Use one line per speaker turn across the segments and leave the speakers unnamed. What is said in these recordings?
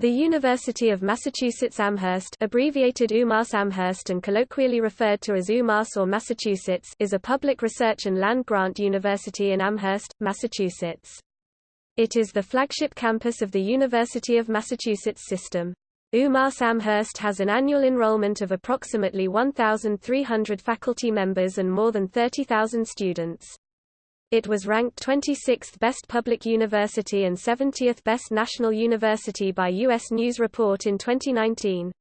The University of Massachusetts Amherst abbreviated UMass Amherst and colloquially referred to as UMass or Massachusetts is a public research and land-grant university in Amherst, Massachusetts. It is the flagship campus of the University of Massachusetts system. UMass Amherst has an annual enrollment of approximately 1,300 faculty members and more than 30,000 students. It was ranked 26th best public university and 70th best national university by U.S. News Report in 2019.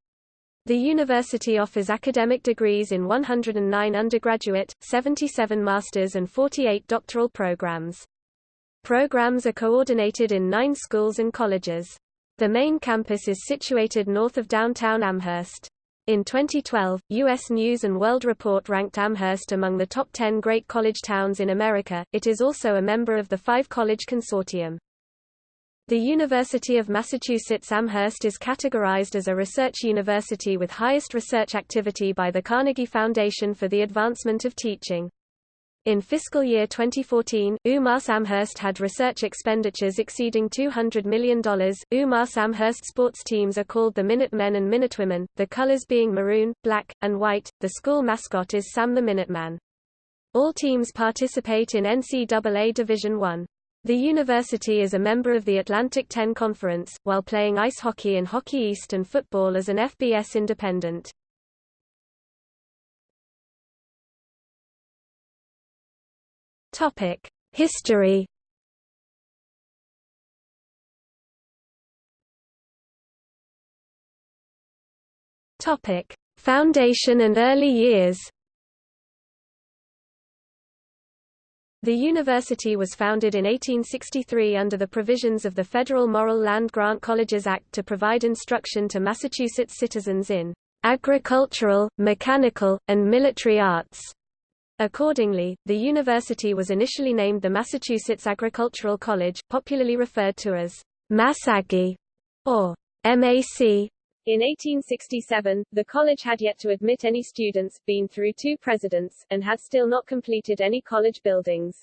The university offers academic degrees in 109 undergraduate, 77 master's and 48 doctoral programs. Programs are coordinated in nine schools and colleges. The main campus is situated north of downtown Amherst. In 2012, U.S. News & World Report ranked Amherst among the top 10 great college towns in America. It is also a member of the Five College Consortium. The University of Massachusetts Amherst is categorized as a research university with highest research activity by the Carnegie Foundation for the Advancement of Teaching. In fiscal year 2014, UMass Amherst had research expenditures exceeding $200 million. UMass Amherst sports teams are called the Minutemen and Minutewomen, the colors being maroon, black, and white. The school mascot is Sam the Minuteman. All teams participate in NCAA Division I. The university is a member of the Atlantic 10 Conference, while playing ice hockey and Hockey East and football as an FBS independent. Topic: History. Topic: Foundation and early years. The university was founded in 1863 under the provisions of the Federal Morrill Land Grant Colleges Act to provide instruction to Massachusetts citizens in agricultural, mechanical, and military arts. Accordingly, the university was initially named the Massachusetts Agricultural College, popularly referred to as MassAggie or MAC. In 1867, the college had yet to admit any students, been through two presidents, and had still not completed any college buildings.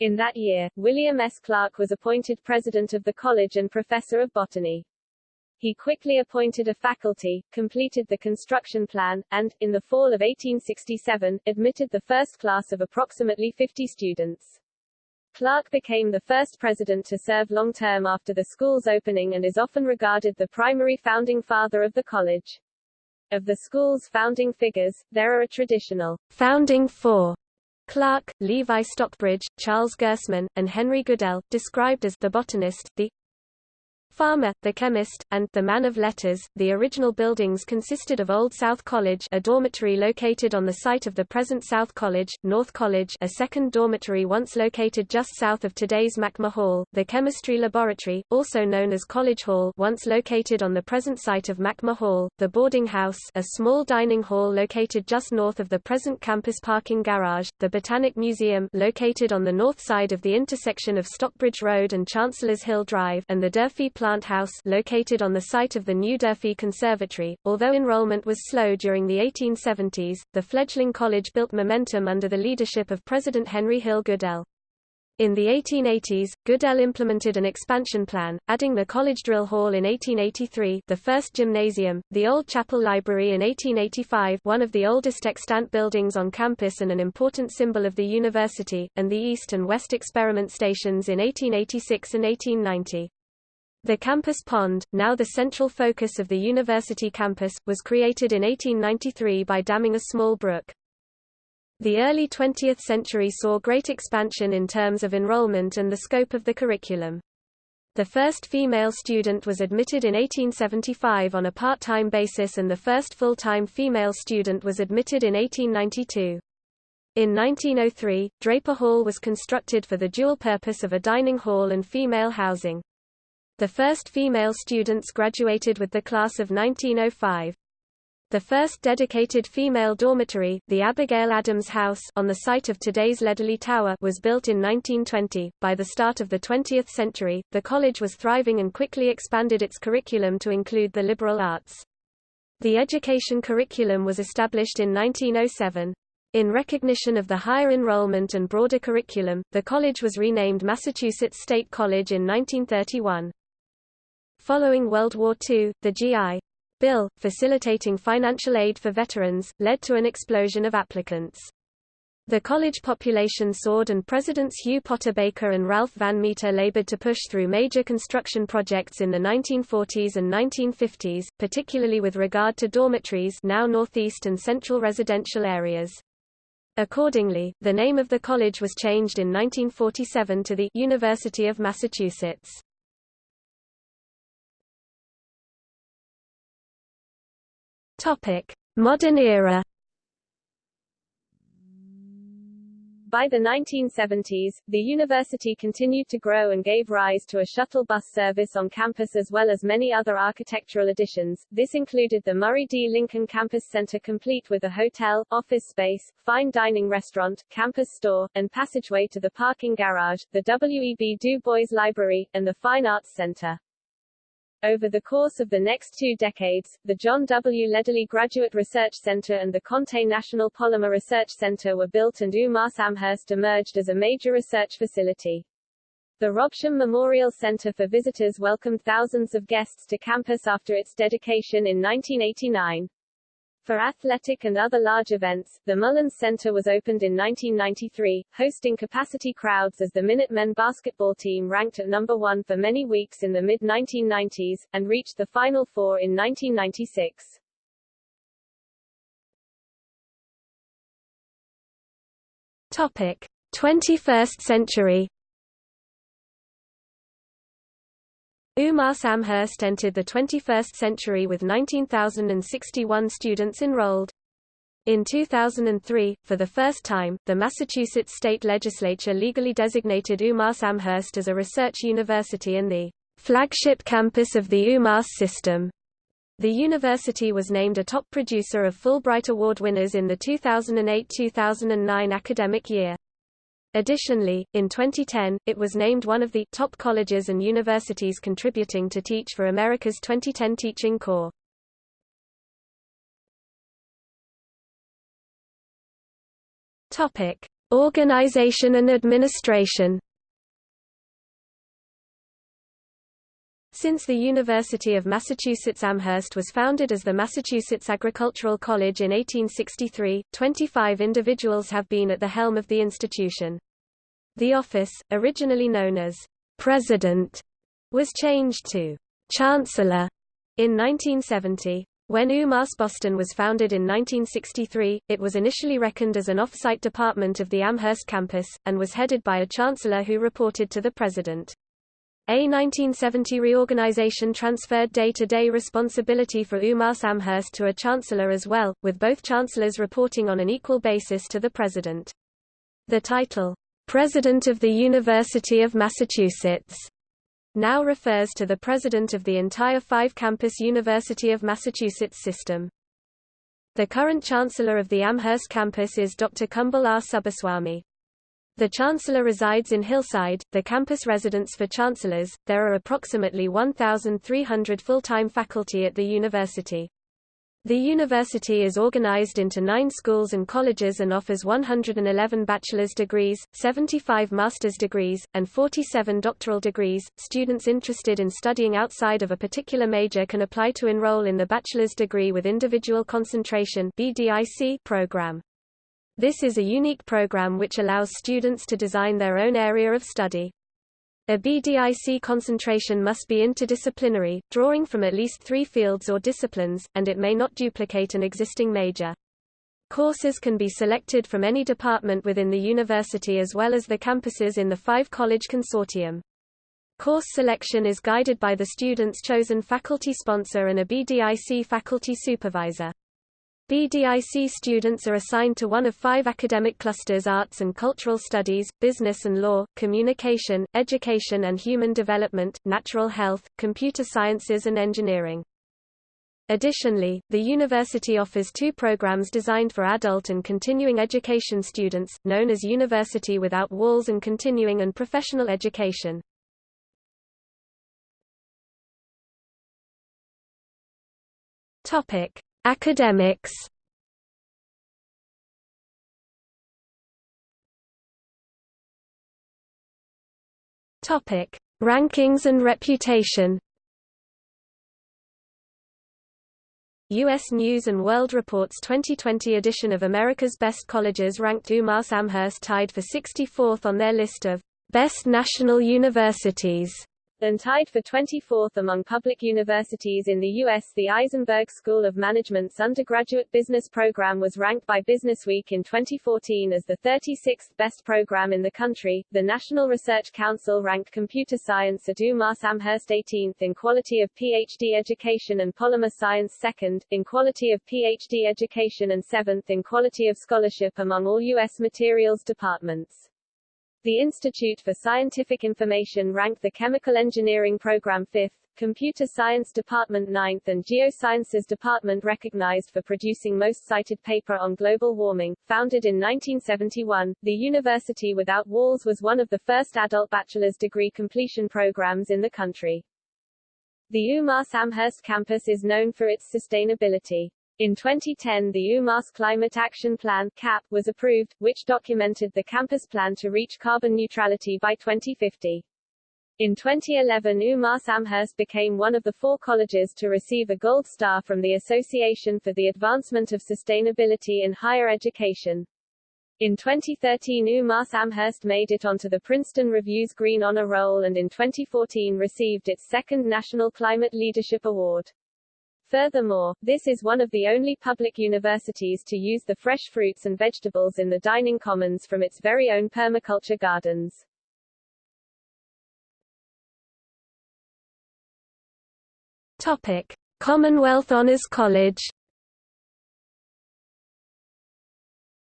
In that year, William S. Clark was appointed president of the college and professor of botany. He quickly appointed a faculty, completed the construction plan, and, in the fall of 1867, admitted the first class of approximately 50 students. Clark became the first president to serve long-term after the school's opening and is often regarded the primary founding father of the college. Of the school's founding figures, there are a traditional founding four Clark, Levi Stockbridge, Charles Goessmann, and Henry Goodell, described as the botanist, the farmer, the chemist, and the man of letters. The original buildings consisted of Old South College, a dormitory located on the site of the present South College, North College, a second dormitory once located just south of today's Machmer Hall, the chemistry laboratory, also known as College Hall, once located on the present site of Machmer Hall, the boarding house, a small dining hall located just north of the present campus parking garage, the Botanic Museum, located on the north side of the intersection of Stockbridge Road and Chancellors Hill Drive, and the Durfee Plant House located on the site of the New Durfee Conservatory. Although enrollment was slow during the 1870s, the fledgling college built momentum under the leadership of President Henry Hill Goodell. In the 1880s, Goodell implemented an expansion plan, adding the College Drill Hall in 1883 the first gymnasium, the Old Chapel Library in 1885 one of the oldest extant buildings on campus and an important symbol of the university, and the East and West Experiment Stations in 1886 and 1890. The campus pond, now the central focus of the university campus, was created in 1893 by damming a small brook. The early 20th century saw great expansion in terms of enrollment and the scope of the curriculum. The first female student was admitted in 1875 on a part-time basis and the first full-time female student was admitted in 1892. In 1903, Draper Hall was constructed for the dual purpose of a dining hall and female housing. The first female students graduated with the class of 1905. The first dedicated female dormitory, the Abigail Adams House on the site of today's Lederle Tower was built in 1920. By the start of the 20th century, the college was thriving and quickly expanded its curriculum to include the liberal arts. The education curriculum was established in 1907. In recognition of the higher enrollment and broader curriculum, the college was renamed Massachusetts State College in 1931. Following World War II, the GI Bill, facilitating financial aid for veterans, led to an explosion of applicants. The college population soared and Presidents Hugh Potter Baker and Ralph Van Meter labored to push through major construction projects in the 1940s and 1950s, particularly with regard to dormitories now northeast and central residential areas. Accordingly, the name of the college was changed in 1947 to the University of Massachusetts. Topic: Modern era.
By the 1970s, the university continued to grow and gave rise to a shuttle bus service on campus as well as many other architectural additions. This included the Murray D. Lincoln Campus Center complete with a hotel, office space, fine dining restaurant, campus store, and passageway to the parking garage, the W. E. B. Du Bois Library, and the Fine Arts Center. Over the course of the next two decades, the John W. Lederle Graduate Research Center and the Conte National Polymer Research Center were built and UMass Amherst emerged as a major research facility. The Robsham Memorial Center for Visitors welcomed thousands of guests to campus after its dedication in 1989. For athletic and other large events, the Mullins Center was opened in 1993, hosting capacity crowds as the Minutemen basketball team ranked at number one for many weeks in the mid-1990s, and reached the Final Four in 1996.
Topic. 21st century UMass Amherst entered the 21st century with 19,061 students enrolled. In 2003, for the first time, the Massachusetts state legislature legally designated UMass Amherst as a research university and the flagship campus of the UMass system. The university was named a top producer of Fulbright Award winners in the 2008-2009 academic year. Additionally, in 2010, it was named one of the top colleges and universities contributing to Teach for America's 2010 Teaching Corps. Topic: Organization and administration. Since the University of Massachusetts Amherst was founded as the Massachusetts Agricultural College in 1863, 25 individuals have been at the helm of the institution. The office, originally known as President, was changed to Chancellor in 1970. When UMass Boston was founded in 1963, it was initially reckoned as an off-site department of the Amherst campus, and was headed by a chancellor who reported to the president. A 1970 reorganization transferred day-to-day -day responsibility for UMass Amherst to a chancellor as well, with both chancellors reporting on an equal basis to the president. The title, President of the University of Massachusetts, now refers to the president of the entire five-campus University of Massachusetts system. The current chancellor of the Amherst campus is Dr. Kumble R. Subbaswamy. The Chancellor resides in Hillside, the campus residence for chancellors. There are approximately 1,300 full-time faculty at the university. The university is organized into nine schools and colleges and offers 111 bachelor's degrees, 75 master's degrees, and 47 doctoral degrees. Students interested in studying outside of a particular major can apply to enroll in the bachelor's degree with individual concentration (BDIC) program. This is a unique program which allows students to design their own area of study. A BDIC concentration must be interdisciplinary, drawing from at least three fields or disciplines, and it may not duplicate an existing major. Courses can be selected from any department within the university as well as the campuses in the five-college consortium. Course selection is guided by the student's chosen faculty sponsor and a BDIC faculty supervisor. BDIC students are assigned to one of five academic clusters arts and cultural studies, business and law, communication, education and human development, natural health, computer sciences and engineering. Additionally, the university offers two programs designed for adult and continuing education students, known as University Without Walls and Continuing and Professional Education. Topic: Academics Topic: Rankings and reputation.
U.S. News & World Report's 2020 edition of America's Best Colleges ranked UMass Amherst tied for 64th on their list of «Best National Universities»
and tied for 24th among public universities in the U.S. The Isenberg School of Management's undergraduate business program was ranked by Businessweek in 2014 as the 36th best program in the country. The National Research Council ranked computer science at UMass Amherst 18th in quality of PhD education and polymer science second, in quality of PhD education and seventh in quality of scholarship among all U.S. materials departments. The Institute for Scientific Information ranked the Chemical Engineering Program 5th, Computer Science Department 9th and Geosciences Department recognized for producing most cited paper on global warming. Founded in 1971, the University Without Walls was one of the first adult bachelor's degree completion programs in the country. The UMass Amherst campus is known for its sustainability. In 2010 the UMass Climate Action Plan CAP, was approved, which documented the campus plan to reach carbon neutrality by 2050. In 2011 UMass Amherst became one of the four colleges to receive a Gold Star from the Association for the Advancement of Sustainability in Higher Education. In 2013 UMass Amherst made it onto the Princeton Review's Green Honor Roll and in 2014 received its second National Climate Leadership Award. Furthermore, this is one of the only public universities to use the fresh fruits and vegetables in the dining commons from its very own permaculture gardens.
Topic: Commonwealth Honors College.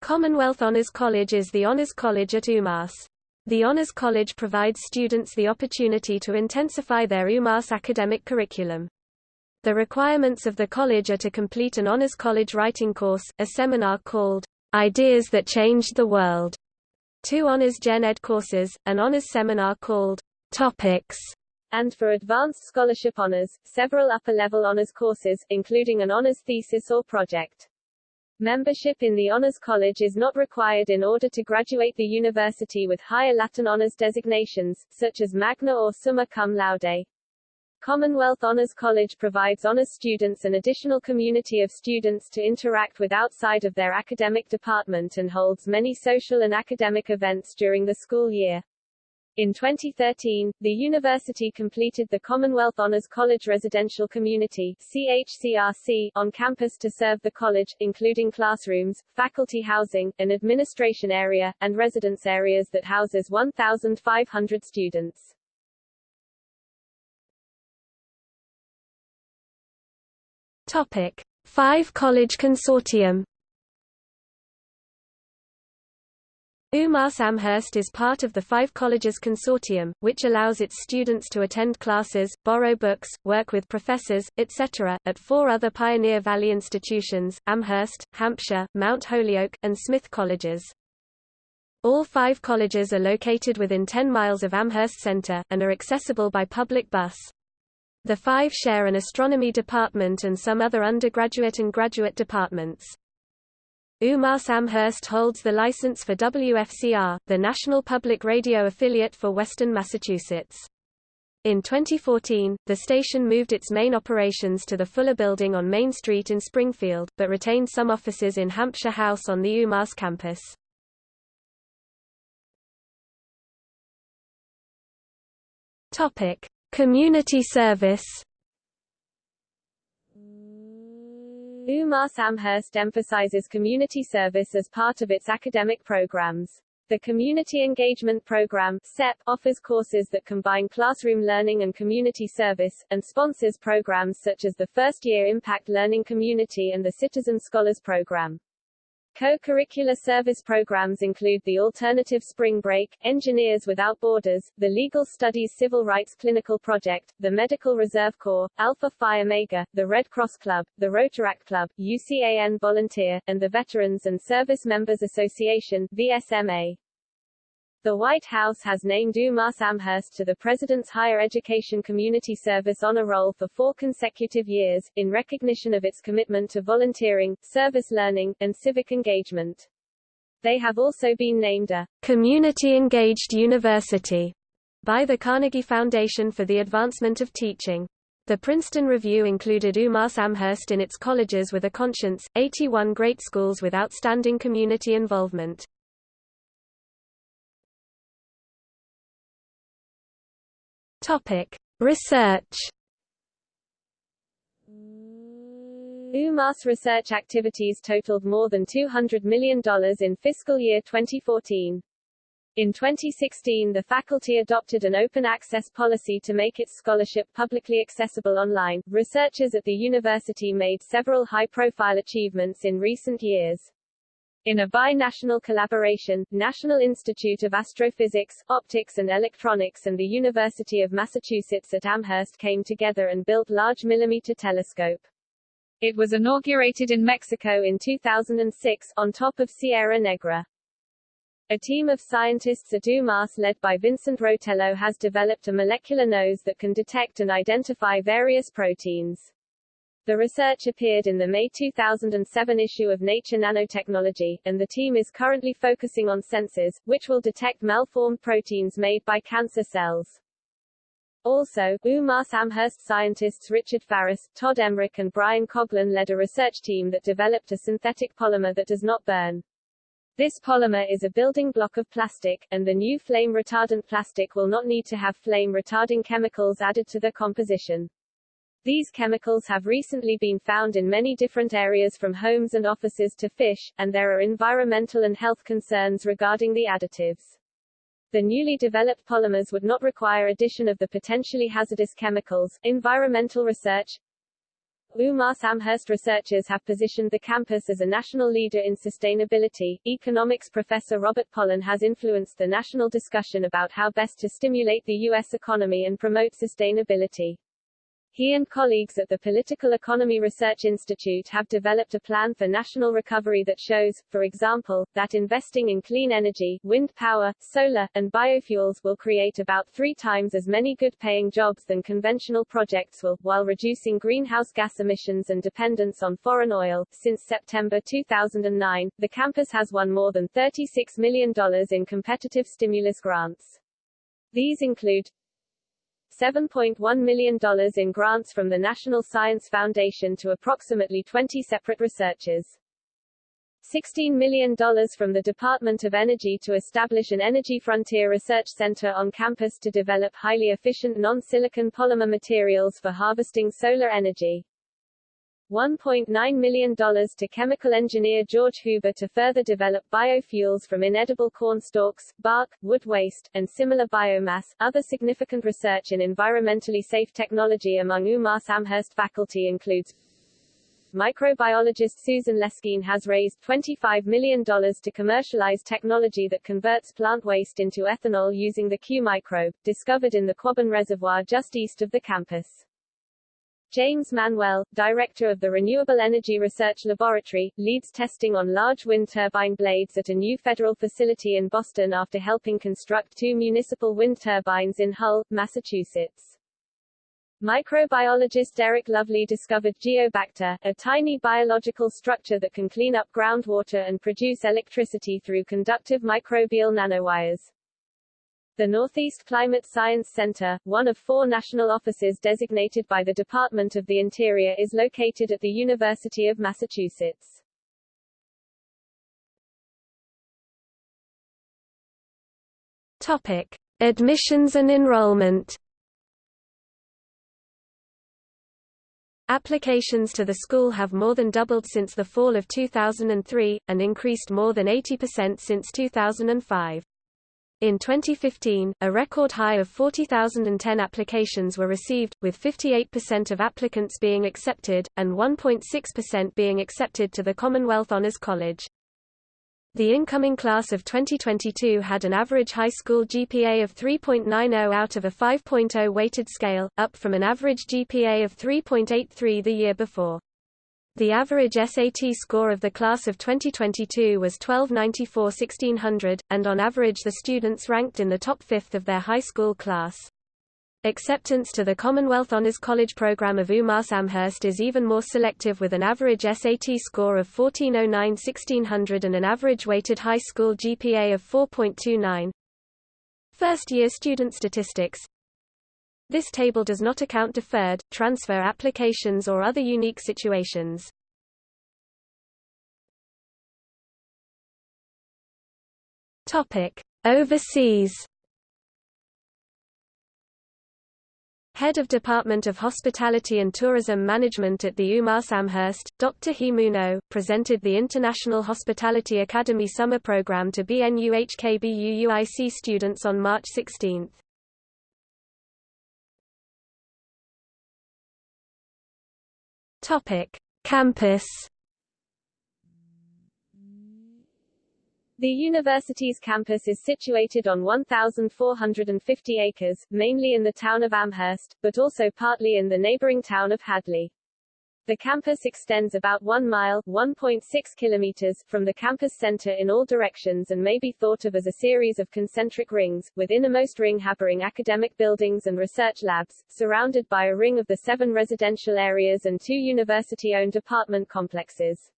Commonwealth Honors College is the honors college at UMass. The Honors College provides students the opportunity to intensify their UMass academic curriculum. The requirements of the college are to complete an Honors College writing course, a seminar called Ideas That Changed the World, two Honors Gen Ed courses, an Honors seminar called Topics,
and for advanced scholarship honors, several upper-level honors courses, including an honors thesis or project. Membership in the Honors College is not required in order to graduate the university with higher Latin honors designations, such as magna or summa cum laude. Commonwealth Honors College provides honors students an additional community of students to interact with outside of their academic department and holds many social and academic events during the school year. In 2013, the university completed the Commonwealth Honors College Residential Community CHCRC on campus to serve the college, including classrooms, faculty housing, an administration area, and residence areas that houses 1,500 students.
Topic: Five College Consortium. UMass Amherst is part of the Five Colleges Consortium, which allows its students to attend classes, borrow books, work with professors, etc., at four other Pioneer Valley institutions, Amherst, Hampshire, Mount Holyoke, and Smith Colleges. All five colleges are located within 10 miles of Amherst Center, and are accessible by public bus. The five share an astronomy department and some other undergraduate and graduate departments. UMass Amherst holds the license for WFCR, the national public radio affiliate for western Massachusetts. In 2014, the station moved its main operations to the Fuller Building on Main Street in Springfield, but retained some offices in Hampshire House on the UMass campus. Topic: Community service
UMass Amherst emphasizes community service as part of its academic programs. The Community Engagement Program CEP, offers courses that combine classroom learning and community service, and sponsors programs such as the First Year Impact Learning Community and the Citizen Scholars Program. Co-curricular service programs include the Alternative Spring Break, Engineers Without Borders, the Legal Studies Civil Rights Clinical Project, the Medical Reserve Corps, Alpha Phi Omega, the Red Cross Club, the Rotaract Club, UCAN Volunteer, and the Veterans and Service Members Association VSMA. The White House has named UMass Amherst to the President's Higher Education Community Service Honor Roll for four consecutive years, in recognition of its commitment to volunteering, service learning, and civic engagement. They have also been named a Community Engaged University by the Carnegie Foundation for the Advancement of Teaching.
The Princeton Review included UMass Amherst in its colleges with a conscience, 81 great schools with outstanding community involvement. Topic: Research.
UMass research activities totaled more than $200 million in fiscal year 2014. In 2016 the faculty adopted an open access policy to make its scholarship publicly accessible online. Researchers at the university made several high-profile achievements in recent years. In a bi-national collaboration, National Institute of Astrophysics, Optics and Electronics and the University of Massachusetts at Amherst came together and built Large Millimeter Telescope. It was inaugurated in Mexico in 2006, on top of Sierra Negra. A team of scientists at UMass led by Vincent Rotello has developed a molecular nose that can detect and identify various proteins. The research appeared in the May 2007 issue of Nature Nanotechnology, and the team is currently focusing on sensors, which will detect malformed proteins made by cancer cells. Also, UMass Amherst scientists Richard Farris, Todd Emrick and Brian Coughlin led a research team that developed a synthetic polymer that does not burn. This polymer is a building block of plastic, and the new flame-retardant plastic will not need to have flame-retarding chemicals added to the composition. These chemicals have recently been found in many different areas from homes and offices to fish, and there are environmental and health concerns regarding the additives. The newly developed polymers would not require addition of the potentially hazardous chemicals. Environmental research UMass Amherst researchers have positioned the campus as a national leader in sustainability. Economics professor Robert Pollin has influenced the national discussion about how best to stimulate the U.S. economy and promote sustainability. He and colleagues at the Political Economy Research Institute have developed a plan for national recovery that shows, for example, that investing in clean energy, wind power, solar, and biofuels will create about three times as many good-paying jobs than conventional projects will, while reducing greenhouse gas emissions and dependence on foreign oil. Since September 2009, the campus has won more than $36 million in competitive stimulus grants. These include $7.1 million in grants from the National Science Foundation to approximately 20 separate researchers. $16 million from the Department of Energy to establish an Energy Frontier Research Center on campus to develop highly efficient non-silicon polymer materials for harvesting solar energy. $1.9 million to chemical engineer George Huber to further develop biofuels from inedible corn stalks, bark, wood waste, and similar biomass. Other significant research in environmentally safe technology among UMass Amherst faculty includes Microbiologist Susan Leschine has raised $25 million to commercialize technology that converts plant waste into ethanol using the Q microbe, discovered in the Quabbin Reservoir just east of the campus. James Manwell, director of the Renewable Energy Research Laboratory, leads testing on large wind turbine blades at a new federal facility in Boston after helping construct two municipal wind turbines in Hull, Massachusetts. Microbiologist Eric Lovley discovered Geobacter, a tiny biological structure that can clean up groundwater and produce electricity through conductive microbial nanowires. The Northeast Climate Science Center, one of four national offices designated by the Department of the Interior is located at the University of Massachusetts.
Topic. Admissions and enrollment Applications to the school have more than doubled since the fall of 2003, and increased more than 80% since 2005. In 2015, a record high of 40,010 applications were received, with 58% of applicants being accepted, and 1.6% being accepted to the Commonwealth Honors College. The incoming class of 2022 had an average high school GPA of 3.90 out of a 5.0 weighted scale, up from an average GPA of 3.83 the year before. The average SAT score of the class of 2022 was 1294 1600, and on average the students ranked in the top fifth of their high school class. Acceptance to the Commonwealth Honors College program of UMass Amherst is even more selective with an average SAT score of 1409 1600 and an average weighted high school GPA of 4.29. First-year student statistics
This table does not account deferred, transfer applications or other unique situations. Topic: Overseas. Head of Department of Hospitality and Tourism Management at the UMass Amherst, Dr. Himuno, presented the International Hospitality Academy Summer Program to BNUHKBUUIC students on March 16. Topic: Campus.
The university's campus is situated on 1,450 acres, mainly in the town of Amherst, but also partly in the neighboring town of Hadley. The campus extends about 1 mile 1.6 kilometers from the campus center in all directions and may be thought of as a series of concentric rings, with innermost ring harboring academic buildings and research labs, surrounded by a ring of the seven residential areas and two university-owned apartment complexes.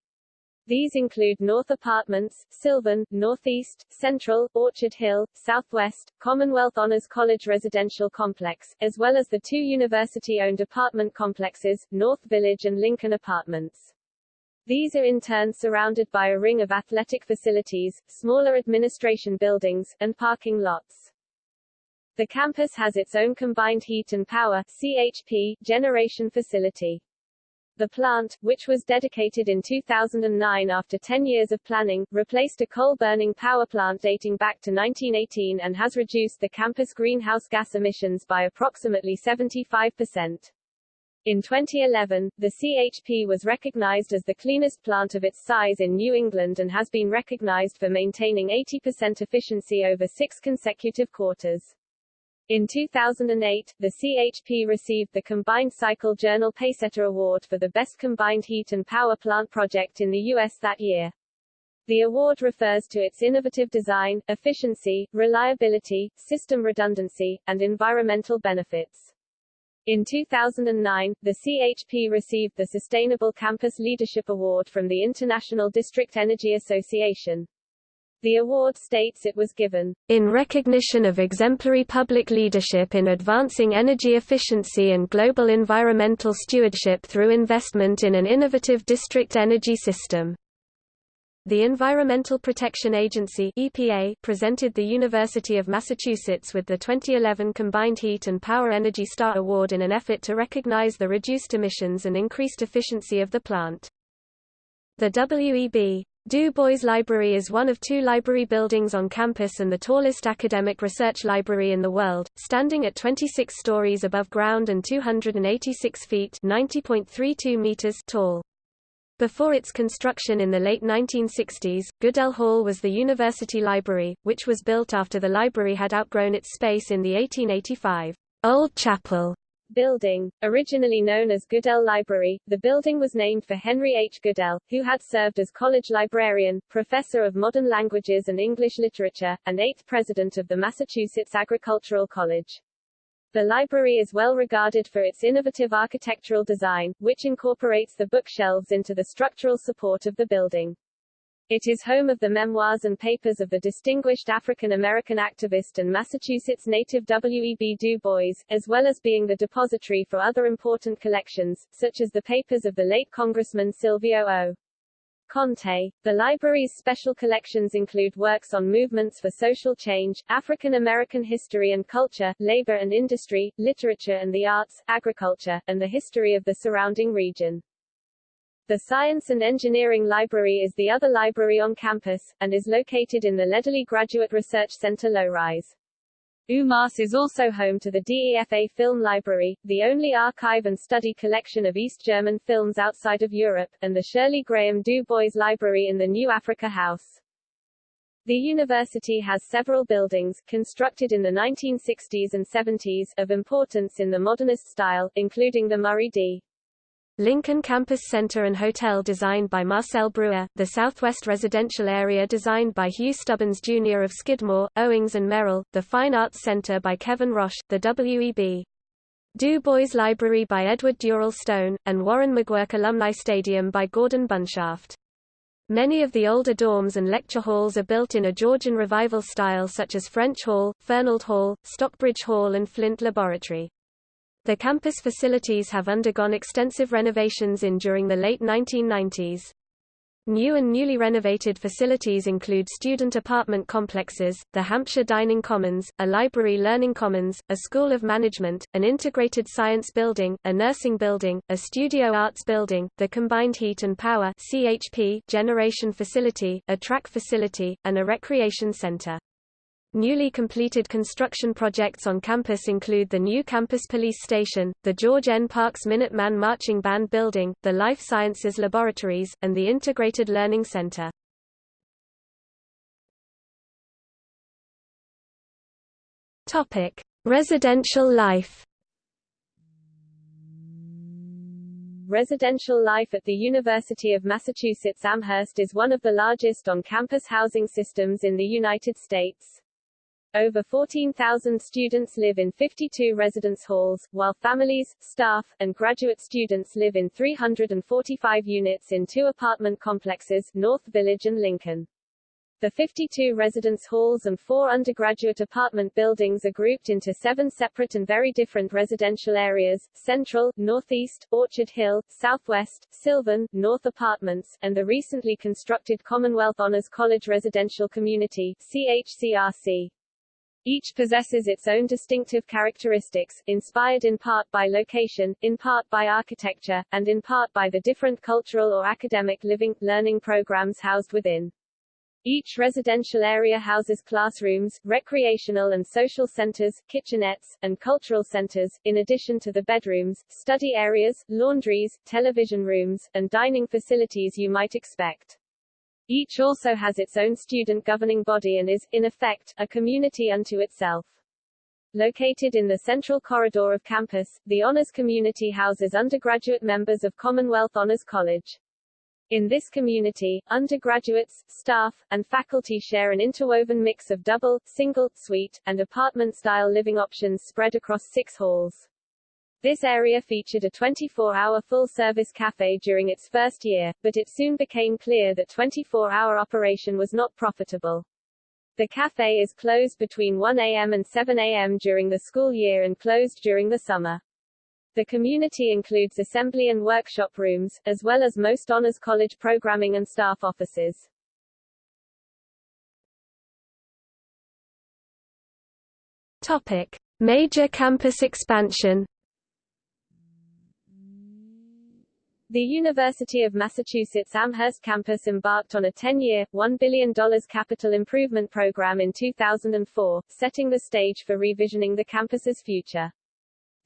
These include North Apartments, Sylvan, Northeast, Central, Orchard Hill, Southwest, Commonwealth Honors College Residential Complex, as well as the two university-owned apartment complexes, North Village and Lincoln Apartments. These are in turn surrounded by a ring of athletic facilities, smaller administration buildings, and parking lots. The campus has its own combined heat and power CHP, generation facility. The plant, which was dedicated in 2009 after 10 years of planning, replaced a coal-burning power plant dating back to 1918 and has reduced the campus greenhouse gas emissions by approximately 75%. In 2011, the CHP was recognized as the cleanest plant of its size in New England and has been recognized for maintaining 80% efficiency over six consecutive quarters. In 2008, the CHP received the Combined Cycle Journal Pacesetter Award for the best combined heat and power plant project in the U.S. that year. The award refers to its innovative design, efficiency, reliability, system redundancy, and environmental benefits. In 2009, the CHP received the Sustainable Campus Leadership Award from the International District Energy Association. The award states it was given
in recognition of exemplary public leadership in advancing energy efficiency and global environmental stewardship through investment in an innovative district energy system. The Environmental Protection Agency EPA presented the University of Massachusetts with the 2011 Combined Heat and Power Energy Star Award in an effort to recognize the reduced emissions and increased efficiency of the plant. The WEB Du Bois Library is one of two library buildings on campus and the tallest academic research library in the world, standing at 26 stories above ground and 286 feet (90.32 meters) tall. Before its construction in the late 1960s, Goodell Hall was the university library, which was built after the library had outgrown its space in the 1885 Old Chapel
building. Originally known as Goodell Library, the building was named for Henry H. Goodell, who had served as college librarian, professor of modern languages and English literature, and eighth president of the Massachusetts Agricultural College. The library is well regarded for its innovative architectural design, which incorporates the bookshelves into the structural support of the building. It is home of the memoirs and papers of the distinguished African-American activist and Massachusetts native W.E.B. Du Bois, as well as being the depository for other important collections, such as the papers of the late Congressman Silvio O. Conte. The library's special collections include works on movements for social change, African American history and culture, labor and industry, literature and the arts, agriculture, and the history of the surrounding region. The Science and Engineering Library is the other library on campus, and is located in the Lederle Graduate Research Center low-rise. UMass is also home to the DEFA Film Library, the only archive and study collection of East German films outside of Europe, and the Shirley Graham Du Bois Library in the New Africa House. The university has several buildings, constructed in the 1960s and 70s, of importance in the modernist style, including the Murray D.
Lincoln Campus Center and Hotel designed by Marcel Breuer, the Southwest Residential Area designed by Hugh Stubbins Jr. of Skidmore, Owings and Merrill, the Fine Arts Center by Kevin Roche, the W.E.B. Du Bois Library by Edward Durell Stone, and Warren McGuirk Alumni Stadium by Gordon Bunshaft. Many of the older dorms and lecture halls are built in a Georgian revival style such as French Hall, Fernald Hall, Stockbridge Hall and Flint Laboratory.
The campus facilities have undergone extensive renovations in during the late 1990s. New and newly renovated facilities include student apartment complexes, the Hampshire Dining Commons, a library learning commons, a school of management, an integrated science building, a nursing building, a studio arts building, the combined heat and power CHP generation facility, a track facility, and a recreation center. Newly completed construction projects on campus include the new campus police station, the George N. Parks Minuteman Marching Band Building, the Life Sciences Laboratories, and the Integrated Learning Center. Topic: Residential life.
Residential life at the University of Massachusetts Amherst is one of the largest on-campus housing systems in the United States. Over 14,000 students live in 52 residence halls, while families, staff, and graduate students live in 345 units in two apartment complexes, North Village and Lincoln. The 52 residence halls and four undergraduate apartment buildings are grouped into seven separate and very different residential areas, Central, Northeast, Orchard Hill, Southwest, Sylvan, North Apartments, and the recently constructed Commonwealth Honors College Residential Community CHCRC. Each possesses its own distinctive characteristics, inspired in part by location, in part by architecture, and in part by the different cultural or academic living, learning programs housed within. Each residential area houses classrooms, recreational and social centers, kitchenettes, and cultural centers, in addition to the bedrooms, study areas, laundries, television rooms, and dining facilities you might expect. Each also has its own student governing body and is, in effect, a community unto itself. Located in the central corridor of campus, the Honors Community houses undergraduate members of Commonwealth Honors College. In this community, undergraduates, staff, and faculty share an interwoven mix of double, single, suite, and apartment-style living options spread across six halls. This area featured a 24-hour full-service cafe during its first year, but it soon became clear that 24-hour operation was not profitable. The cafe is closed between 1 a.m. and 7 a.m. during the school year and closed during the summer. The community includes assembly and workshop rooms, as well as most honors college programming and staff offices.
Topic: Major campus expansion
The University of Massachusetts Amherst campus embarked on a 10-year, $1 billion capital improvement program in 2004, setting the stage for revisioning the campus's future.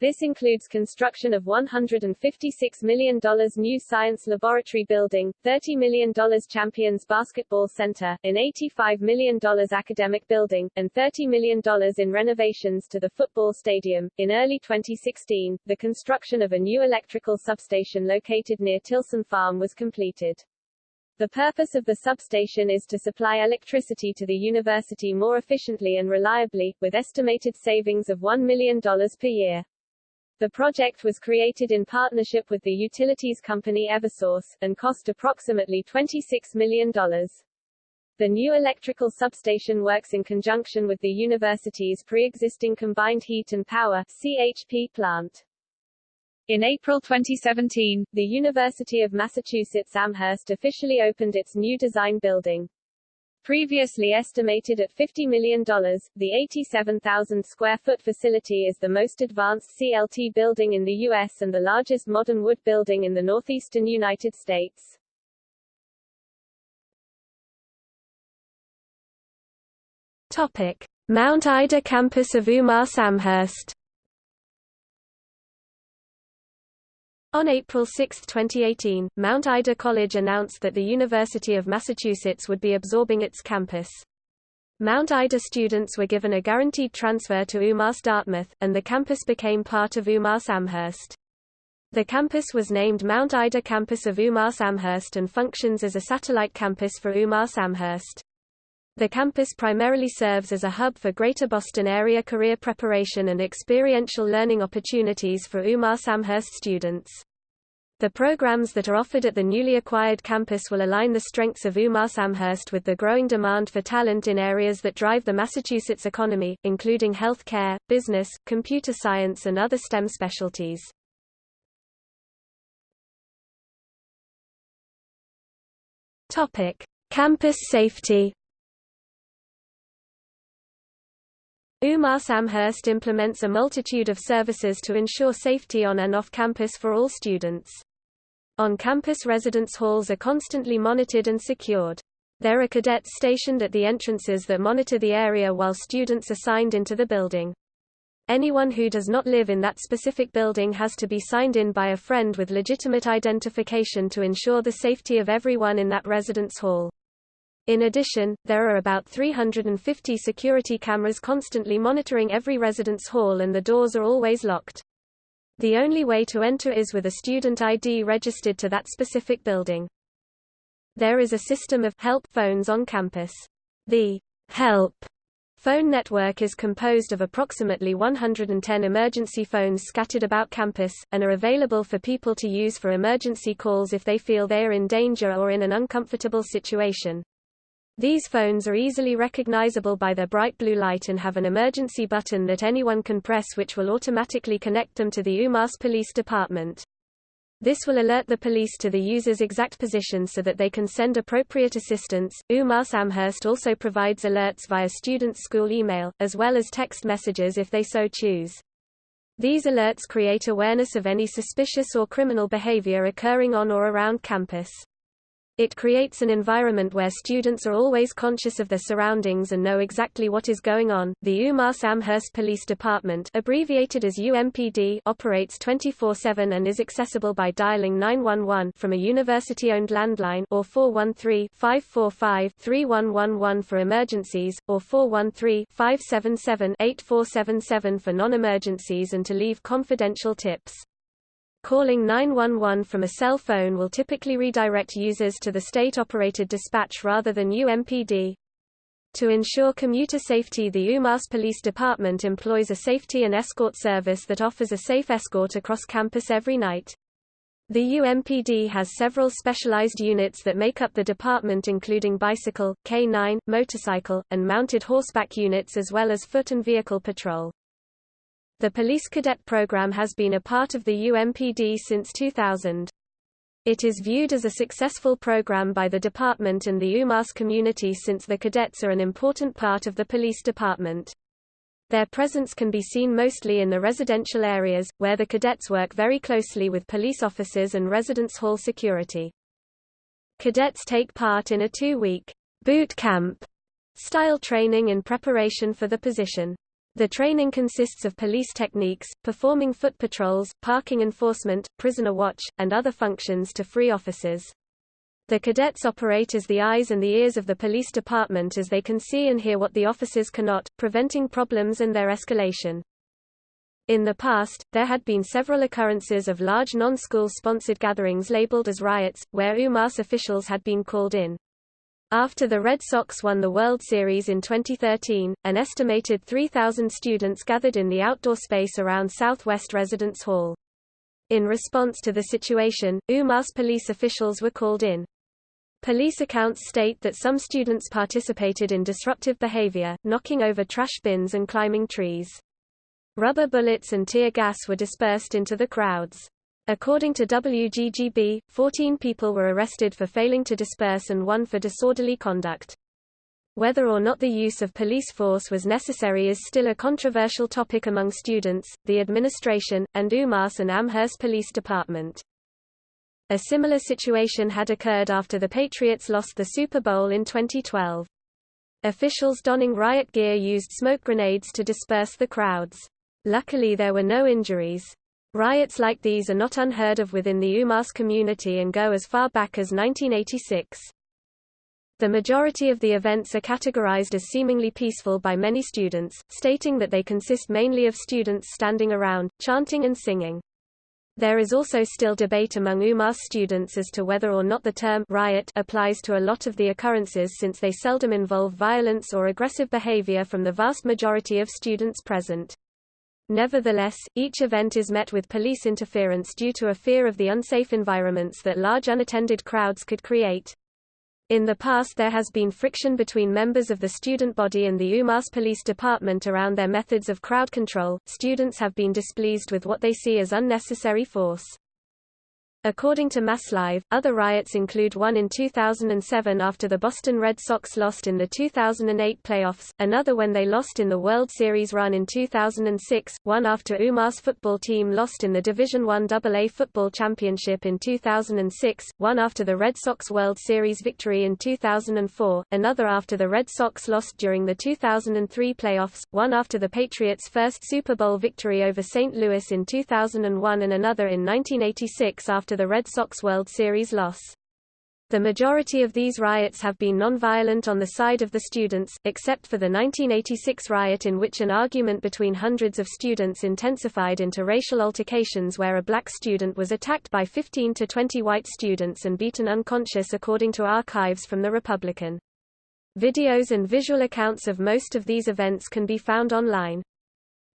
This includes construction of $156 million new science laboratory building, $30 million Champions Basketball Center, an $85 million academic building, and $30 million in renovations to the football stadium. In early 2016, the construction of a new electrical substation located near Tilson Farm was completed. The purpose of the substation is to supply electricity to the university more efficiently and reliably, with estimated savings of $1 million per year. The project was created in partnership with the utilities company Eversource, and cost approximately $26 million. The new electrical substation works in conjunction with the university's pre-existing combined heat and power CHP plant. In April 2017, the University of Massachusetts Amherst officially opened its new design building. Previously estimated at $50 million, the 87,000 square foot facility is the most advanced CLT building in the U.S. and the largest modern wood building in the northeastern United States.
Topic. Mount Ida campus of UMass Amherst On April 6, 2018, Mount Ida College announced that the University of Massachusetts would be absorbing its campus. Mount Ida students were given a guaranteed transfer to UMass Dartmouth, and the campus became part of UMass Amherst. The campus was named Mount Ida Campus of UMass Amherst and functions as a satellite campus for UMass Amherst. The campus primarily serves as a hub for Greater Boston area career preparation and experiential learning opportunities for UMass Amherst students.
The programs that are offered at the newly acquired campus will align the strengths of UMass Amherst with the growing demand for talent in areas that drive the Massachusetts economy, including healthcare, business, computer science and other STEM specialties. Topic: Campus safety. UMass Amherst implements a multitude of services to ensure safety on and off campus for all students. On-campus residence halls are constantly monitored and secured. There are cadets stationed at the entrances that monitor the area while students are signed into the building. Anyone who does not live in that specific building has to be signed in by a friend with legitimate identification to ensure the safety of everyone in that residence hall. In addition, there are about 350 security cameras constantly monitoring every residence hall and the doors are always locked. The only way to enter is with a student ID registered to that specific building. There is a system of help phones on campus. The help phone network is composed of approximately 110 emergency phones scattered about campus, and are available for people to use for emergency calls if they feel they are in danger or in an uncomfortable situation. These phones are easily recognizable by their bright blue light and have an emergency button that anyone can press which will automatically connect them to the UMass Police Department. This will alert the police to the user's exact position so that they can send appropriate assistance. UMass Amherst also provides alerts via student school email, as well as text messages if they so choose. These alerts create awareness of any suspicious or criminal behavior occurring on or around campus. It creates an environment where students are always conscious of their surroundings and know exactly what is going on. The UMass Amherst Police Department, abbreviated as UMPD, operates 24/7 and is accessible by dialing 911 from a university-owned landline or 413-545-3111 for emergencies or 413-577-8477 for non-emergencies and to leave confidential tips. Calling 911 from a cell phone will typically redirect users to the state-operated dispatch rather than UMPD. To ensure commuter safety the UMass Police Department employs a safety and escort service that offers a safe escort across campus every night. The UMPD has several specialized units that make up the department including bicycle, K9, motorcycle, and mounted horseback units as well as foot and vehicle patrol. The Police Cadet Program has been a part of the UMPD since 2000. It is viewed as a successful program by the department and the UMass community since the cadets are an important part of the police department. Their presence can be seen mostly in the residential areas, where the cadets work very closely with police officers and residence hall security. Cadets take part in a two-week boot camp style training in preparation for the position. The training consists of police techniques, performing foot patrols, parking enforcement, prisoner watch, and other functions to free officers. The cadets operate as the eyes and the ears of the police department as they can see and hear what the officers cannot, preventing problems and their escalation. In the past, there had been several occurrences of large non-school sponsored gatherings labeled as riots, where UMass officials had been called in. After the Red Sox won the World Series in 2013, an estimated 3,000 students gathered in the outdoor space around Southwest Residence Hall. In response to the situation, UMass police officials were called in. Police accounts state that some students participated in disruptive behavior, knocking over trash bins and climbing trees. Rubber bullets and tear gas were dispersed into the crowds. According to WGGB, 14 people were arrested for failing to disperse and one for disorderly conduct. Whether or not the use of police force was necessary is still a controversial topic among students, the administration, and UMass and Amherst Police Department. A similar situation had occurred after the Patriots lost the Super Bowl in 2012. Officials donning riot gear used smoke grenades to disperse the crowds. Luckily there were no injuries. Riots like these are not unheard of within the UMass community and go as far back as 1986. The majority of the events are categorized as seemingly peaceful by many students, stating that they consist mainly of students standing around, chanting and singing. There is also still debate among UMass students as to whether or not the term riot applies to a lot of the occurrences since they seldom involve violence or aggressive behavior from the vast majority of students present. Nevertheless, each event is met with police interference due to a fear of the unsafe environments that large unattended crowds could create. In the past there has been friction between members of the student body and the UMass Police Department around their methods of crowd control. Students have been displeased with what they see as unnecessary force. According to MassLive, other riots include one in 2007 after the Boston Red Sox lost in the 2008 playoffs, another when they lost in the World Series run in 2006, one after UMass football team lost in the Division I AA Football Championship in 2006, one after the Red Sox World Series victory in 2004, another after the Red Sox lost during the 2003 playoffs, one after the Patriots' first Super Bowl victory over St. Louis in 2001 and another in 1986 after after the Red Sox World Series loss. The majority of these riots have been nonviolent on the side of the students, except for the 1986 riot in which an argument between hundreds of students intensified into racial altercations where a black student was attacked by 15 to 20 white students and beaten unconscious according to archives from the Republican. Videos and visual accounts of most of these events can be found online.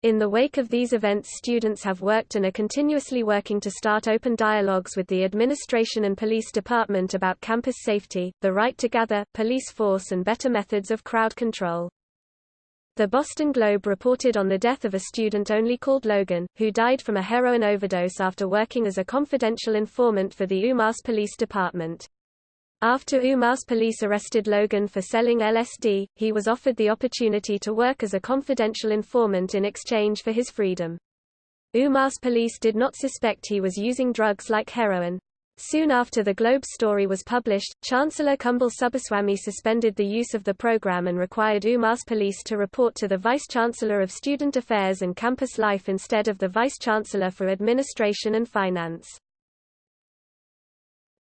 In the wake of these events students have worked and are continuously working to start open dialogues with the administration and police department about campus safety, the right to gather, police force and better methods of crowd control. The Boston Globe reported on the death of a student only called Logan, who died from a heroin overdose after working as a confidential informant for the UMass Police Department. After UMass police arrested Logan for selling LSD, he was offered the opportunity to work as a confidential informant in exchange for his freedom. UMass police did not suspect he was using drugs like heroin. Soon after the Globe story was published, Chancellor Kumble Subbaswamy suspended the use of the program and required UMass police to report to the Vice-Chancellor of Student Affairs and Campus Life instead of the Vice-Chancellor for Administration and Finance.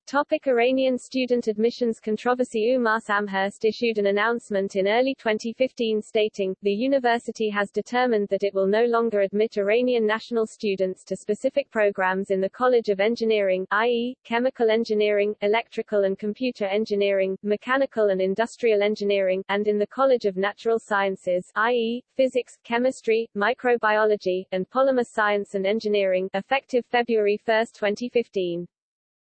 Topic Iranian student admissions controversy UMass Amherst issued an announcement in early 2015 stating, the university has determined that it will no longer admit Iranian national students to specific programs in the College of Engineering i.e., chemical engineering, electrical and computer engineering, mechanical and industrial engineering, and in the College of Natural Sciences i.e., physics, chemistry, microbiology, and polymer science and engineering, effective February 1, 2015.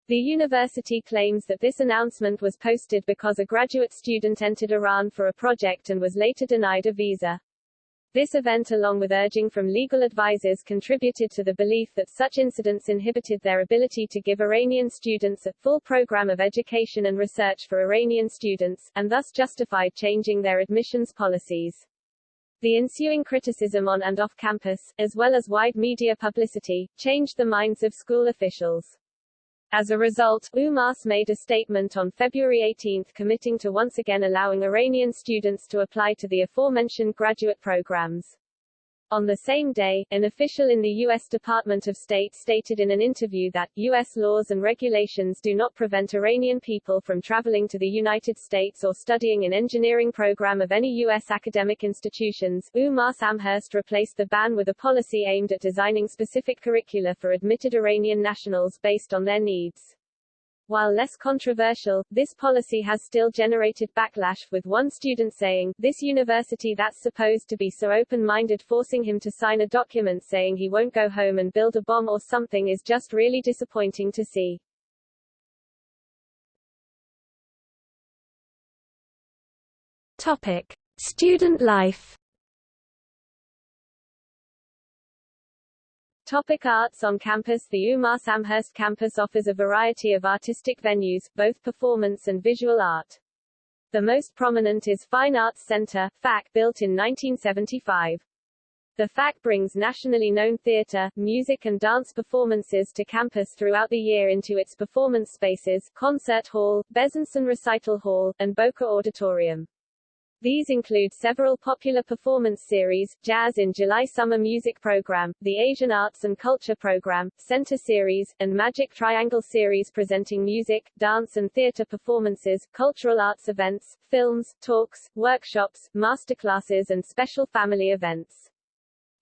The university claims that this announcement was posted because a graduate student entered Iran for a project and was later denied a visa. This event along with urging from legal advisers contributed to the belief that such incidents inhibited their ability to give Iranian students a full program of education and research for Iranian students, and thus justified changing their admissions policies. The ensuing criticism on and off campus, as well as wide media publicity, changed the minds of school officials. As a result, UMass made a statement on February 18 committing to once again allowing Iranian students to apply to the aforementioned graduate programs. On the same day, an official in the U.S. Department of State stated in an interview that, U.S. laws and regulations do not prevent Iranian people from traveling to the United States or studying an engineering program of any U.S. academic institutions. UMass Amherst replaced the ban with a policy aimed at designing specific curricula for admitted Iranian nationals based on their needs. While less controversial, this policy has still generated backlash, with one student saying, this university that's supposed to be so open-minded forcing him to sign a document saying he won't go home and build a bomb or something is just really disappointing to see.
Topic. Student life
Topic arts On campus The UMass Amherst campus offers a variety of artistic venues, both performance and visual art. The most prominent is Fine Arts Center, FAC, built in 1975. The FAC brings nationally known theater, music and dance performances to campus throughout the year into its performance spaces, Concert Hall, Bezanson Recital Hall, and Bowker Auditorium. These include several popular performance series, Jazz in July Summer Music Program, the Asian Arts and Culture Program, Center Series, and Magic Triangle Series presenting music, dance and theater performances, cultural arts events, films, talks, workshops, masterclasses and special family events.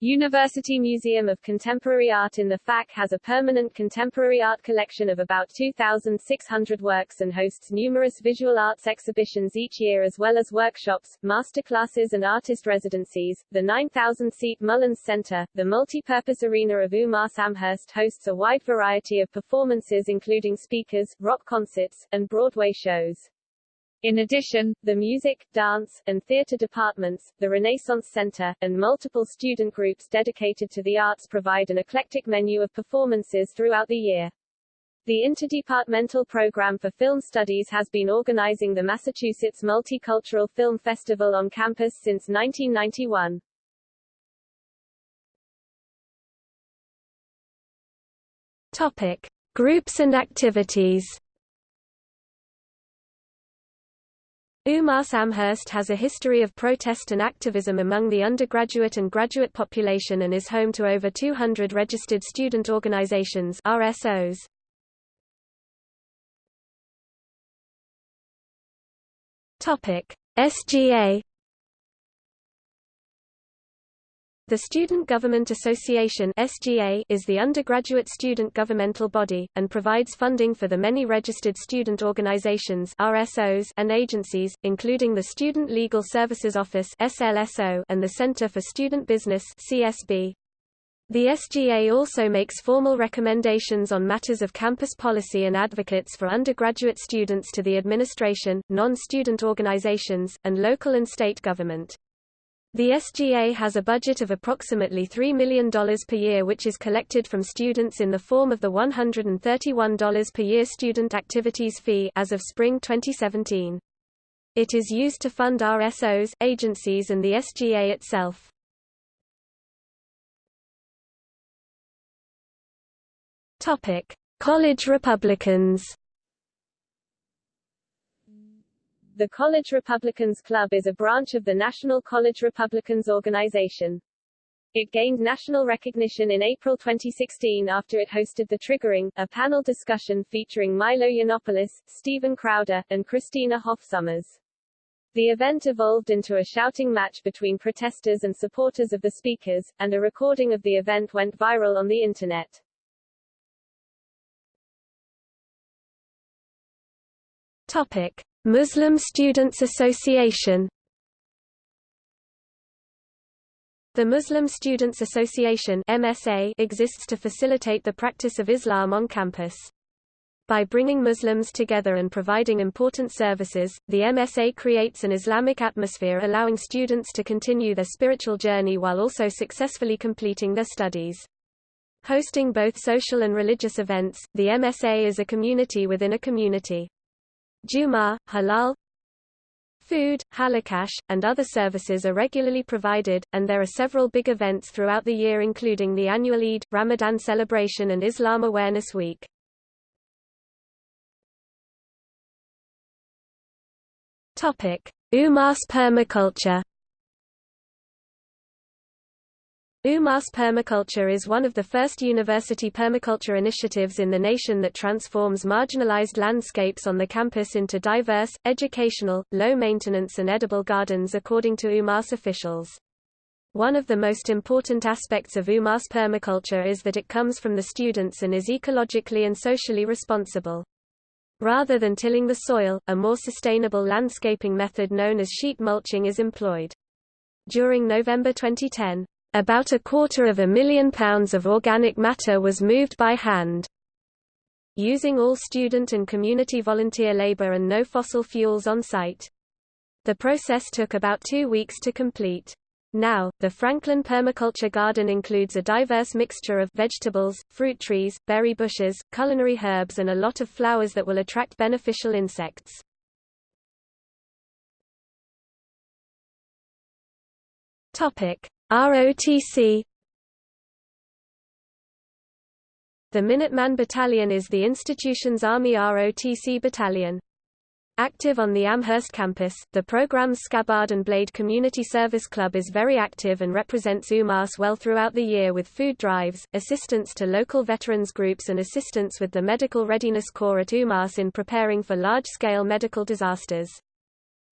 University Museum of Contemporary Art in the FAC has a permanent contemporary art collection of about 2,600 works and hosts numerous visual arts exhibitions each year as well as workshops, masterclasses and artist residencies. The 9,000-seat Mullins Center, the multi-purpose arena of UMass Amherst hosts a wide variety of performances including speakers, rock concerts, and Broadway shows. In addition, the music, dance, and theater departments, the Renaissance Center, and multiple student groups dedicated to the arts provide an eclectic menu of performances throughout the year. The Interdepartmental Program for Film Studies has been organizing the Massachusetts Multicultural Film Festival on campus since 1991.
Topic: Groups and activities. UMass Amherst has a history of protest and activism among the undergraduate and graduate population and is home to over 200 registered student organizations RSOs. Topic: SGA The Student Government Association (SGA) is the undergraduate student governmental body and provides funding for the many registered student organizations (RSOs) and agencies, including the Student Legal Services Office (SLSO) and the Center for Student Business (CSB). The SGA also makes formal recommendations on matters of campus policy and advocates for undergraduate students to the administration, non-student organizations, and local and state government. The SGA has a budget of approximately $3 million per year which is collected from students in the form of the $131 per year student activities fee as of spring 2017. It is used to fund RSOs, agencies and the SGA itself. College Republicans
The College Republicans Club is a branch of the National College Republicans organization. It gained national recognition in April 2016 after it hosted The Triggering, a panel discussion featuring Milo Yiannopoulos, Steven Crowder, and Christina Hoff Sommers. The event evolved into a shouting match between protesters and supporters of the speakers, and a recording of the event went viral on the Internet.
Topic. Muslim Students Association The Muslim Students Association MSA exists to facilitate the practice of Islam on campus. By bringing Muslims together and providing important services, the MSA creates an Islamic atmosphere allowing students to continue their spiritual journey while also successfully completing their studies. Hosting both social and religious events, the MSA is a community within a community. Juma, halal Food, halaqas, and other services are regularly provided, and there are several big events throughout the year including the annual Eid, Ramadan celebration and Islam Awareness Week. UMass permaculture UMass Permaculture is one of the first university permaculture initiatives in the nation that transforms marginalized landscapes on the campus into diverse, educational, low-maintenance and edible gardens according to UMass officials. One of the most important aspects of UMass permaculture is that it comes from the students and is ecologically and socially responsible. Rather than tilling the soil, a more sustainable landscaping method known as sheet mulching is employed. During November 2010, about a quarter of a million pounds of organic matter was moved by hand. Using all student and community volunteer labor and no fossil fuels on site. The process took about two weeks to complete. Now, the Franklin Permaculture Garden includes a diverse mixture of vegetables, fruit trees, berry bushes, culinary herbs and a lot of flowers that will attract beneficial insects. Topic: ROTC The Minuteman Battalion is the institution's Army ROTC battalion. Active on the Amherst campus, the program's Scabbard and Blade Community Service Club is very active and represents UMass well throughout the year with food drives, assistance to local veterans groups and assistance with the Medical Readiness Corps at UMass in preparing for large-scale medical disasters.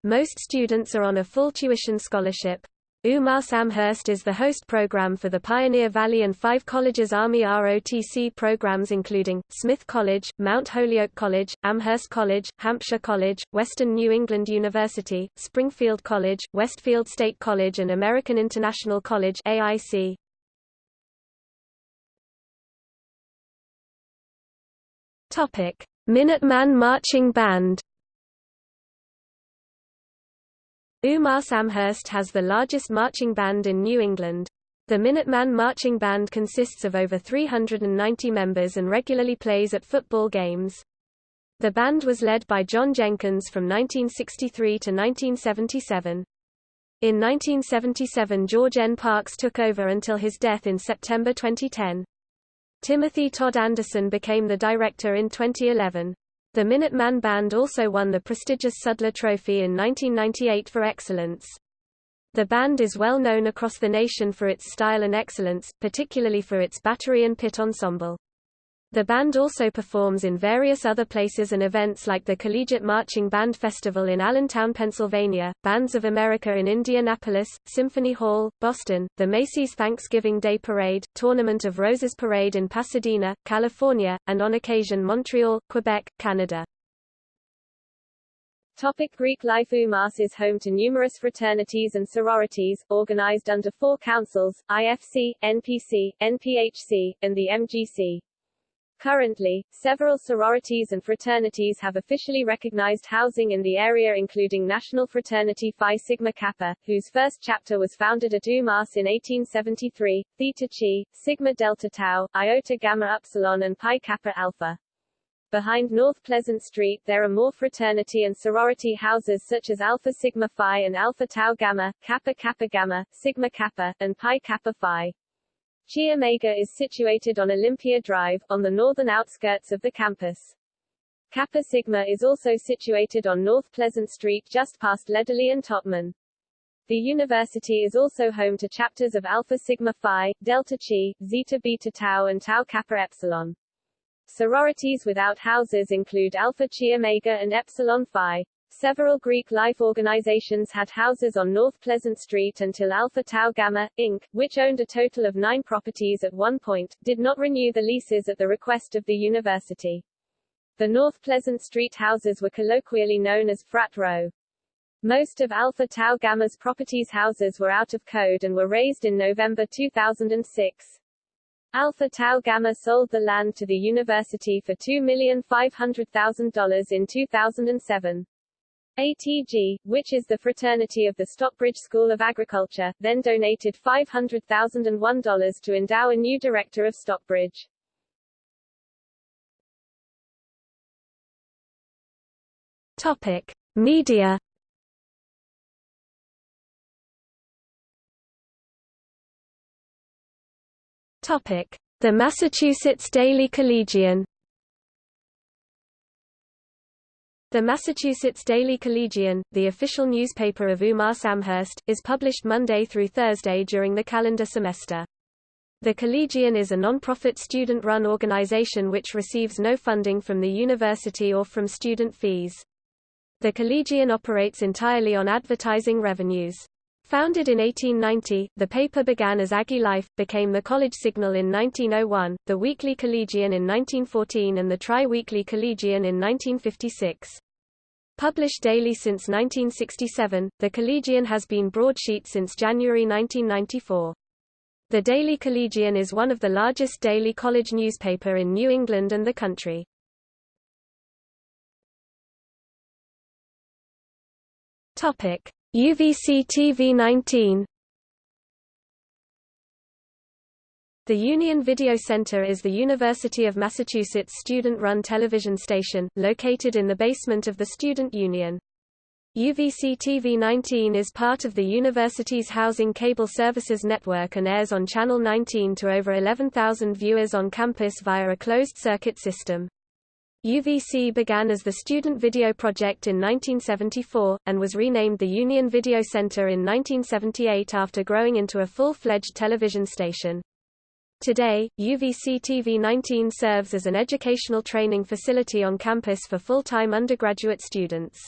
Most students are on a full tuition scholarship. UMass Amherst is the host program for the Pioneer Valley and five colleges Army ROTC programs including, Smith College, Mount Holyoke College, Amherst College, Hampshire College, Western New England University, Springfield College, Westfield State College and American International College AIC. Minuteman Marching Band UMass Amherst has the largest marching band in New England. The Minuteman Marching Band consists of over 390 members and regularly plays at football games. The band was led by John Jenkins from 1963 to 1977. In 1977 George N. Parks took over until his death in September 2010. Timothy Todd Anderson became the director in 2011. The Minuteman Band also won the prestigious Sudler Trophy in 1998 for excellence. The band is well known across the nation for its style and excellence, particularly for its battery and pit ensemble. The band also performs in various other places and events like the Collegiate Marching Band Festival in Allentown, Pennsylvania, Bands of America in Indianapolis, Symphony Hall, Boston, the Macy's Thanksgiving Day Parade, Tournament of Roses Parade in Pasadena, California, and on occasion Montreal, Quebec, Canada.
Topic Greek life UMass is home to numerous fraternities and sororities, organized under four councils, IFC, NPC, NPHC, and the MGC. Currently, several sororities and fraternities have officially recognized housing in the area including National Fraternity Phi Sigma Kappa, whose first chapter was founded at UMass in 1873, Theta Chi, Sigma Delta Tau, Iota Gamma Upsilon and Pi Kappa Alpha. Behind North Pleasant Street there are more fraternity and sorority houses such as Alpha Sigma Phi and Alpha Tau Gamma, Kappa Kappa Gamma, Sigma Kappa, and Pi Kappa Phi. Chi Omega is situated on Olympia Drive, on the northern outskirts of the campus. Kappa Sigma is also situated on North Pleasant Street just past Lederle and Totman. The university is also home to chapters of Alpha Sigma Phi, Delta Chi, Zeta Beta Tau and Tau Kappa Epsilon. Sororities without houses include Alpha Chi Omega and Epsilon Phi. Several Greek life organizations had houses on North Pleasant Street until Alpha Tau Gamma, Inc., which owned a total of nine properties at one point, did not renew the leases at the request of the university. The North Pleasant Street houses were colloquially known as Frat Row. Most of Alpha Tau Gamma's properties houses were out of code and were razed in November 2006. Alpha Tau Gamma sold the land to the university for $2,500,000 in 2007. ATG, which is the fraternity of the Stockbridge School of Agriculture, then donated $500,001 to endow a new director of Stockbridge.
Topic: Media. Topic: The Massachusetts Daily Collegian. The Massachusetts Daily Collegian, the official newspaper of UMass Amherst, is published Monday through Thursday during the calendar semester. The Collegian is a non-profit student-run organization which receives no funding from the university or from student fees. The Collegian operates entirely on advertising revenues. Founded in 1890, the paper began as Aggie Life, became the College Signal in 1901, the Weekly Collegian in 1914 and the Tri-Weekly Collegian in 1956. Published daily since 1967, the Collegian has been broadsheet since January 1994. The Daily Collegian is one of the largest daily college newspaper in New England and the country. Topic: UVC TV19 The Union Video Center is the University of Massachusetts student-run television station, located in the basement of the Student Union. UVC TV19 is part of the university's housing cable services network and airs on Channel 19 to over 11,000 viewers on campus via a closed-circuit system. UVC began as the Student Video Project in 1974, and was renamed the Union Video Center in 1978 after growing into a full-fledged television station. Today, UVC TV19 serves as an educational training facility on campus for full-time undergraduate students.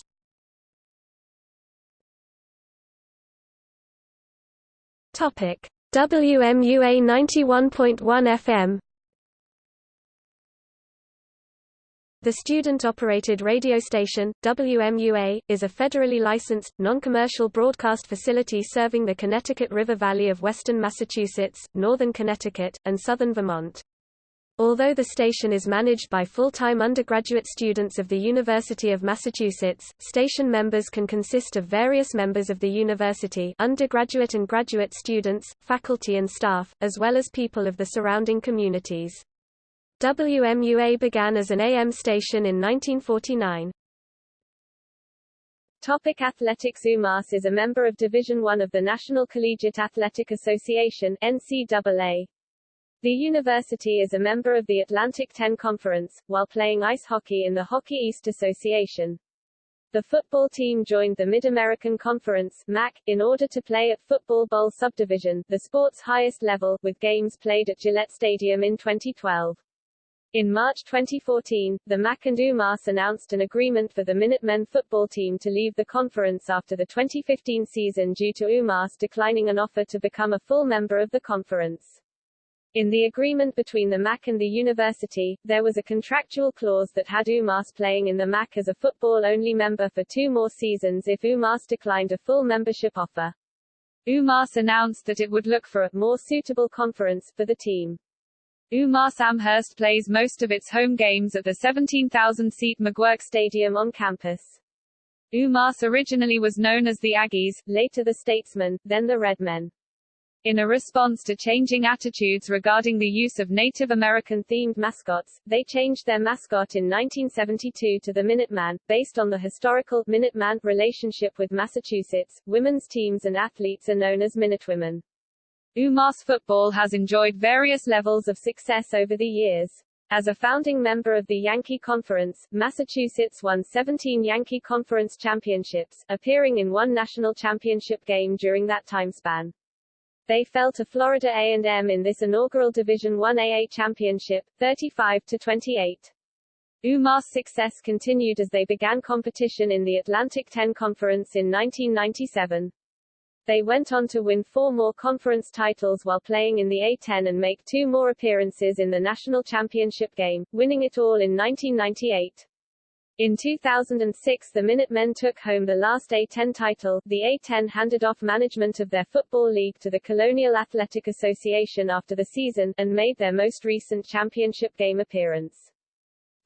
WMUA 91.1 FM The student-operated radio station, WMUA, is a federally licensed, non-commercial broadcast facility serving the Connecticut River Valley of western Massachusetts, northern Connecticut, and southern Vermont. Although the station is managed by full-time undergraduate students of the University of Massachusetts, station members can consist of various members of the university undergraduate and graduate students, faculty and staff, as well as people of the surrounding communities. WMUA began as an AM station in 1949.
Topic Athletics UMass is a member of Division I of the National Collegiate Athletic Association NCAA. The university is a member of the Atlantic 10 Conference, while playing ice hockey in the Hockey East Association. The football team joined the Mid-American Conference MAC, in order to play at Football Bowl Subdivision, the sport's highest level, with games played at Gillette Stadium in 2012. In March 2014, the MAC and UMass announced an agreement for the Minutemen football team to leave the conference after the 2015 season due to UMass declining an offer to become a full member of the conference. In the agreement between the MAC and the university, there was a contractual clause that had UMass playing in the MAC as a football-only member for two more seasons if UMass declined a full membership offer. UMass announced that it would look for a more suitable conference for the team. UMass Amherst plays most of its home games at the 17,000-seat McGuirk Stadium on campus. UMass originally was known as the Aggies, later the Statesmen, then the Redmen. In a response to changing attitudes regarding the use of Native American-themed mascots, they changed their mascot in 1972 to the Minuteman, based on the historical Minuteman relationship with Massachusetts. Women's teams and athletes are known as Minutewomen. UMass football has enjoyed various levels of success over the years. As a founding member of the Yankee Conference, Massachusetts won 17 Yankee Conference championships, appearing in one national championship game during that time span. They fell to Florida A&M in this inaugural Division I AA championship, 35 to 28. UMass success continued as they began competition in the Atlantic 10 Conference in 1997. They went on to win four more conference titles while playing in the A-10 and make two more appearances in the national championship game, winning it all in 1998. In 2006 the Minutemen took home the last A-10 title. The A-10 handed off management of their football league to the Colonial Athletic Association after the season, and made their most recent championship game appearance.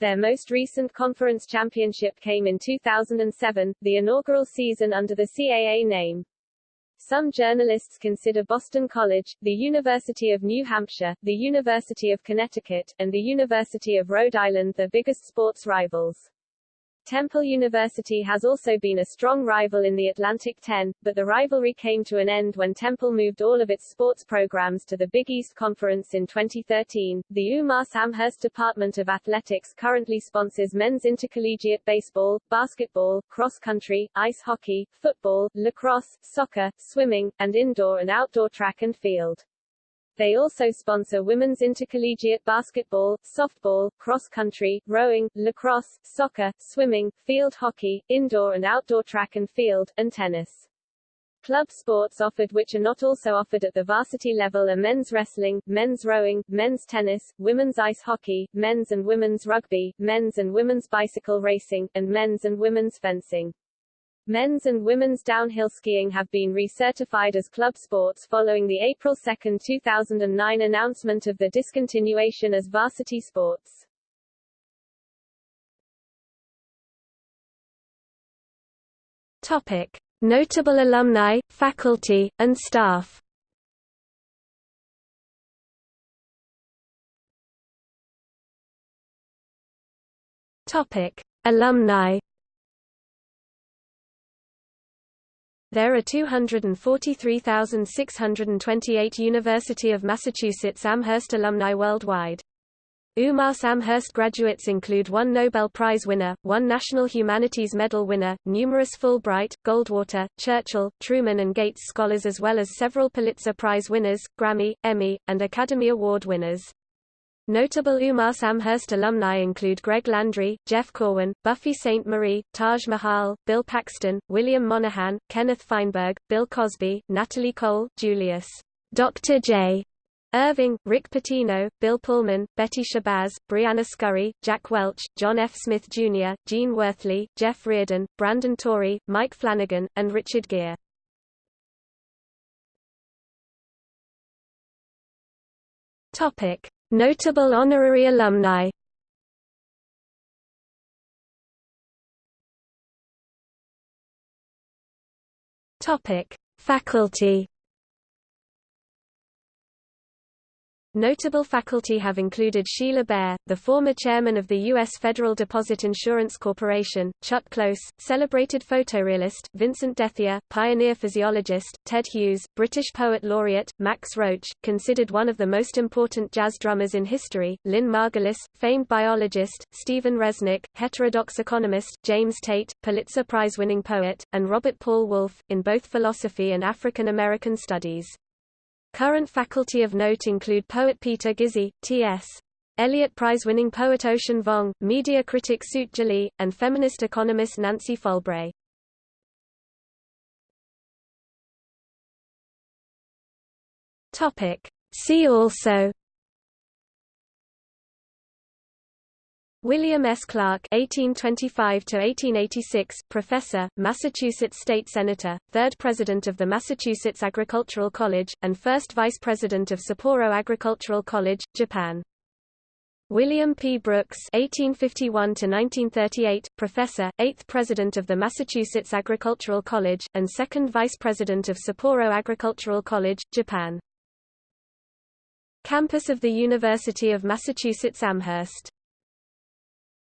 Their most recent conference championship came in 2007, the inaugural season under the CAA name. Some journalists consider Boston College, the University of New Hampshire, the University of Connecticut, and the University of Rhode Island the biggest sports rivals. Temple University has also been a strong rival in the Atlantic 10, but the rivalry came to an end when Temple moved all of its sports programs to the Big East Conference in 2013. The UMass Amherst Department of Athletics currently sponsors men's intercollegiate baseball, basketball, cross country, ice hockey, football, lacrosse, soccer, swimming, and indoor and outdoor track and field. They also sponsor women's intercollegiate basketball, softball, cross-country, rowing, lacrosse, soccer, swimming, field hockey, indoor and outdoor track and field, and tennis. Club sports offered which are not also offered at the varsity level are men's wrestling, men's rowing, men's tennis, women's ice hockey, men's and women's rugby, men's and women's bicycle racing, and men's and women's fencing. Men's and women's downhill skiing have been recertified as club sports following the April 2, 2009 announcement of the discontinuation as varsity sports.
Topic: Notable alumni, faculty, and staff. Topic: Alumni There are 243,628 University of Massachusetts Amherst alumni worldwide. UMass Amherst graduates include one Nobel Prize winner, one National Humanities Medal winner, numerous Fulbright, Goldwater, Churchill, Truman and Gates scholars as well as several Pulitzer Prize winners, Grammy, Emmy, and Academy Award winners.
Notable UMass Amherst alumni include Greg Landry, Jeff Corwin, Buffy Sainte-Marie, Taj Mahal, Bill Paxton, William Monahan, Kenneth Feinberg, Bill Cosby, Natalie Cole, Julius Dr. J. Erving, Rick Pitino, Bill Pullman, Betty Shabazz, Briana Scurry, Jack Welch, John F. Smith Jr., Gene Worthley, Jeff Reardon, Brandon Torrey, Mike Flanagan, and Richard Gere. Topic: Notable honorary alumni. Faculty. Notable faculty have included Sheila Bair, the former chairman of the U.S. Federal Deposit Insurance Corporation, Chuck Close, celebrated photorealist, Vincent Dethier, pioneer physiologist, Ted Hughes, British poet laureate, Max Roach, considered one of the most important jazz drummers in history, Lynn Margulis, famed biologist, Stephen Resnick, heterodox economist, James Tate, Pulitzer Prize-winning poet, and Robert Paul Wolff, in both philosophy and African American studies. Current faculty of note include poet Peter Gizzi, T.S. Eliot Prize-winning poet Ocean Vuong, media critic Sut Jhally, and feminist economist Nancy Folbre. See also William S. Clark (1825–1886), professor, Massachusetts state senator, third president of the Massachusetts Agricultural College, and first vice president of Sapporo Agricultural College, Japan. William P. Brooks (1851–1938), professor, eighth president of the Massachusetts Agricultural College, and second vice president of Sapporo Agricultural College, Japan. Campus of the University of Massachusetts Amherst